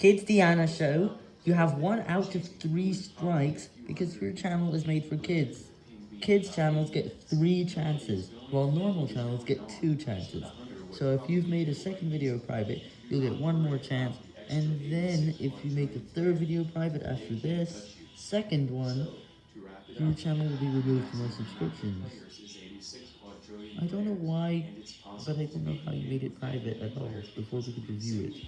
Kids Diana Show, you have one out of three strikes because your channel is made for kids. Kids channels get three chances, while normal channels get two chances. So if you've made a second video private, you'll get one more chance, and then if you make a third video private after this, second one, your channel will be removed from all subscriptions. I don't know why, but I don't know how you made it private at all, before we could review it.